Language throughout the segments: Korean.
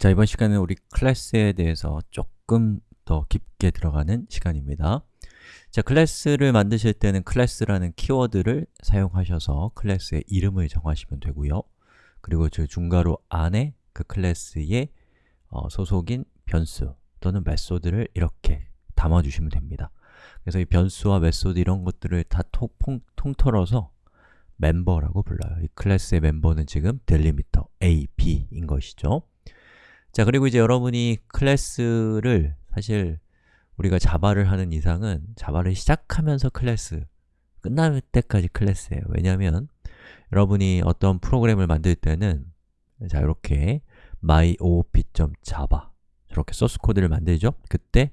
자, 이번 시간은 우리 클래스에 대해서 조금 더 깊게 들어가는 시간입니다. 자, 클래스를 만드실 때는 클래스라는 키워드를 사용하셔서 클래스의 이름을 정하시면 되고요. 그리고 저 중괄호 안에 그 클래스의 어, 소속인 변수 또는 method를 이렇게 담아주시면 됩니다. 그래서 이 변수와 method 이런 것들을 다 통, 통틀어서 멤버라고 불러요. 이 클래스의 멤버는 지금 delimiter A, B인 것이죠. 자, 그리고 이제 여러분이 클래스를 사실 우리가 자바를 하는 이상은 자바를 시작하면서 클래스, 끝날 때까지 클래스예요. 왜냐하면 여러분이 어떤 프로그램을 만들 때는 자, 이렇게 myop.java 저렇게 소스 코드를 만들죠? 그때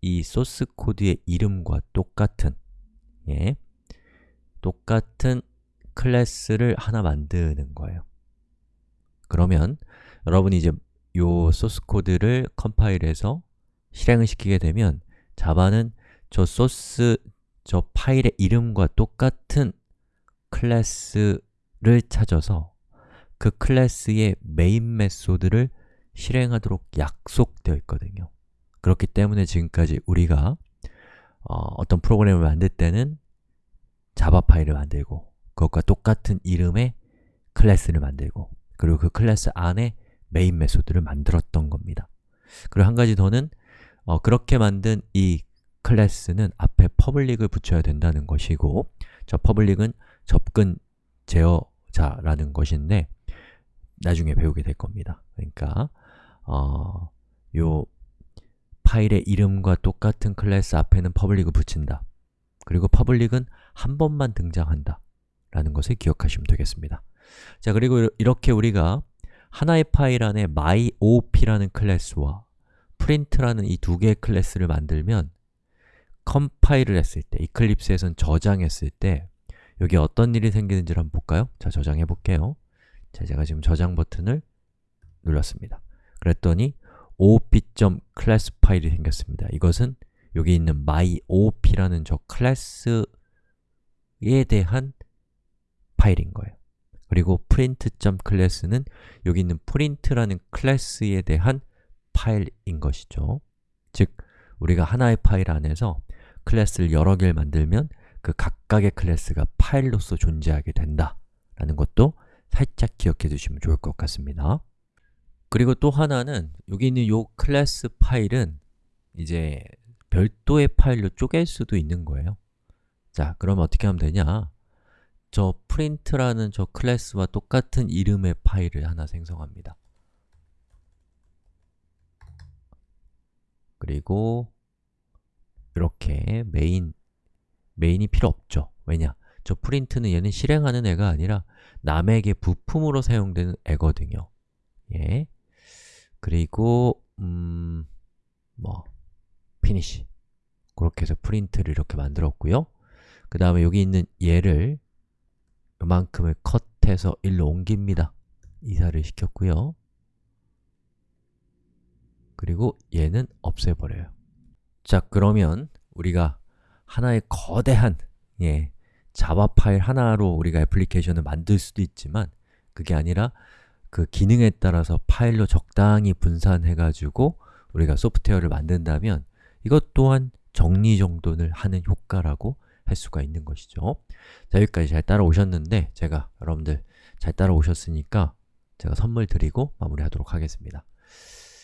이 소스 코드의 이름과 똑같은 예, 똑같은 클래스를 하나 만드는 거예요. 그러면 여러분이 이제 요 소스 코드를 컴파일해서 실행을 시키게 되면 자바는 저 소스, 저 파일의 이름과 똑같은 클래스를 찾아서 그 클래스의 main method를 실행하도록 약속되어 있거든요. 그렇기 때문에 지금까지 우리가 어, 떤 프로그램을 만들 때는 자바 파일을 만들고 그것과 똑같은 이름의 클래스를 만들고 그리고 그 클래스 안에 main method를 만들었던 겁니다. 그리고 한 가지 더는 어, 그렇게 만든 이 클래스는 앞에 public을 붙여야 된다는 것이고 저 public은 접근 제어자라는 것인데 나중에 배우게 될 겁니다. 그러니까 어, 요 파일의 이름과 똑같은 클래스 앞에는 public을 붙인다. 그리고 public은 한 번만 등장한다. 라는 것을 기억하시면 되겠습니다. 자, 그리고 이렇게 우리가 하나의 파일 안에 myop라는 클래스와 print라는 이 두 개의 클래스를 만들면 컴파일을 했을 때, Eclipse에선 저장했을 때 여기 어떤 일이 생기는지를 한번 볼까요? 자, 저장해 볼게요. 자, 제가 지금 저장 버튼을 눌렀습니다. 그랬더니 op.class 파일이 생겼습니다. 이것은 여기 있는 myop라는 저 클래스에 대한 파일인 거예요. 그리고 print.class는 여기 있는 print라는 클래스에 대한 파일인 것이죠. 즉, 우리가 하나의 파일 안에서 클래스를 여러 개를 만들면 그 각각의 클래스가 파일로서 존재하게 된다 라는 것도 살짝 기억해 두시면 좋을 것 같습니다. 그리고 또 하나는 여기 있는 이 클래스 파일은 이제 별도의 파일로 쪼갤 수도 있는 거예요. 자, 그럼 어떻게 하면 되냐? 저 print라는 저 클래스와 똑같은 이름의 파일을 하나 생성합니다. 그리고 이렇게 main, main이 필요 없죠. 왜냐? 저 프린트는 얘는 실행하는 애가 아니라 남에게 부품으로 사용되는 애거든요. 예. 그리고 음, 뭐 finish 그렇게 해서 프린트를 이렇게 만들었고요. 그 다음에 여기 있는 얘를 이만큼을 컷해서 일로 옮깁니다. 이사를 시켰고요. 그리고 얘는 없애버려요. 자, 그러면 우리가 하나의 거대한 예, 자바 파일 하나로 우리가 애플리케이션을 만들 수도 있지만 그게 아니라 그 기능에 따라서 파일로 적당히 분산해가지고 우리가 소프트웨어를 만든다면 이것 또한 정리정돈을 하는 효과라고 할 수가 있는 것이죠. 자, 여기까지 잘 따라오셨는데 제가 여러분들 잘 따라오셨으니까 제가 선물 드리고 마무리하도록 하겠습니다.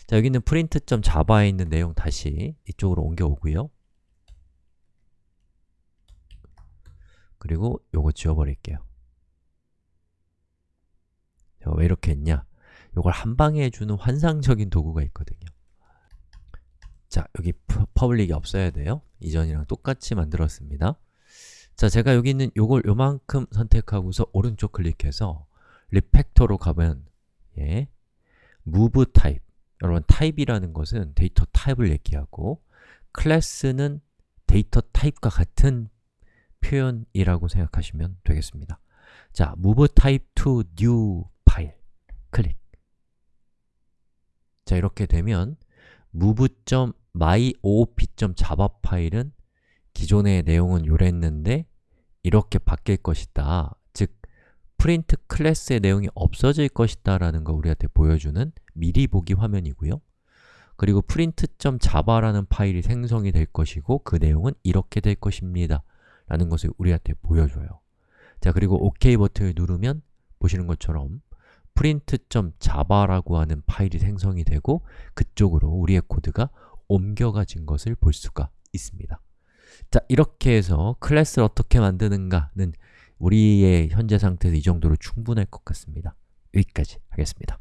자, 여기 있는 print.java에 있는 내용 다시 이쪽으로 옮겨오고요. 그리고 요거 지워버릴게요. 왜 이렇게 했냐? 요걸 한 방에 해주는 환상적인 도구가 있거든요. 자, 여기 public이 없어야 돼요. 이전이랑 똑같이 만들었습니다. 자, 제가 여기 있는 요걸 요만큼 선택하고서 오른쪽 클릭해서 refactor로 가면 예, move 여러분 타입이라는 것은 데이터 타입을 얘기하고 클래스는 데이터 타입과 같은 표현이라고 생각하시면 되겠습니다. 자, move type to new file. 클릭. 자, 이렇게 되면 move.myop.java 파일은 기존의 내용은 요랬는데 이렇게 바뀔 것이다. 즉, 프린트 클래스의 내용이 없어질 것이다 라는 거 우리한테 보여주는 미리 보기 화면이고요. 그리고 print.java라는 파일이 생성이 될 것이고 그 내용은 이렇게 될 것입니다 라는 것을 우리한테 보여줘요. 자 그리고 OK 버튼을 누르면 보시는 것처럼 print.java라고 하는 파일이 생성이 되고 그쪽으로 우리의 코드가 옮겨가진 것을 볼 수가 있습니다 자, 이렇게 해서 클래스를 어떻게 만드는가는 우리의 현재 상태에서 이 정도로 충분할 것 같습니다. 여기까지 하겠습니다